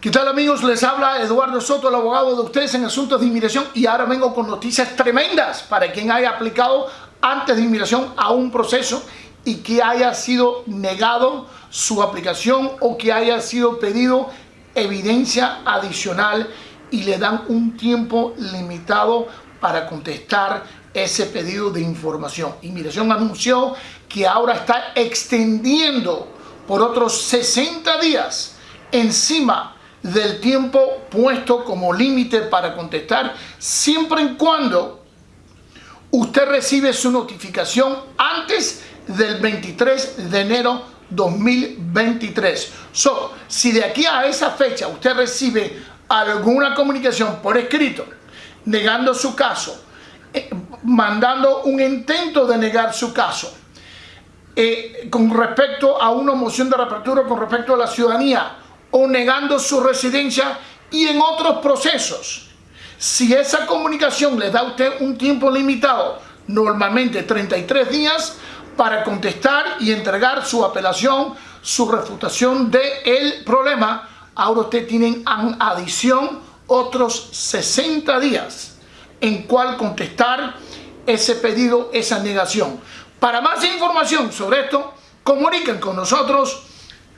¿Qué tal amigos? Les habla Eduardo Soto, el abogado de ustedes en asuntos de inmigración y ahora vengo con noticias tremendas para quien haya aplicado antes de inmigración a un proceso y que haya sido negado su aplicación o que haya sido pedido evidencia adicional y le dan un tiempo limitado para contestar ese pedido de información. Inmigración anunció que ahora está extendiendo por otros 60 días encima del tiempo puesto como límite para contestar, siempre y cuando usted recibe su notificación antes del 23 de enero 2023. So, si de aquí a esa fecha usted recibe alguna comunicación por escrito negando su caso, eh, mandando un intento de negar su caso, eh, con respecto a una moción de reapertura con respecto a la ciudadanía o negando su residencia y en otros procesos. Si esa comunicación le da a usted un tiempo limitado, normalmente 33 días, para contestar y entregar su apelación, su refutación del problema, ahora usted tiene en adición otros 60 días en cual contestar ese pedido, esa negación. Para más información sobre esto, comuniquen con nosotros.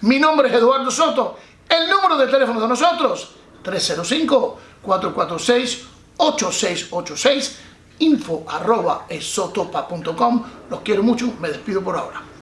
Mi nombre es Eduardo Soto el número de teléfono de nosotros, 305-446-8686, info arroba esotopa.com. Los quiero mucho, me despido por ahora.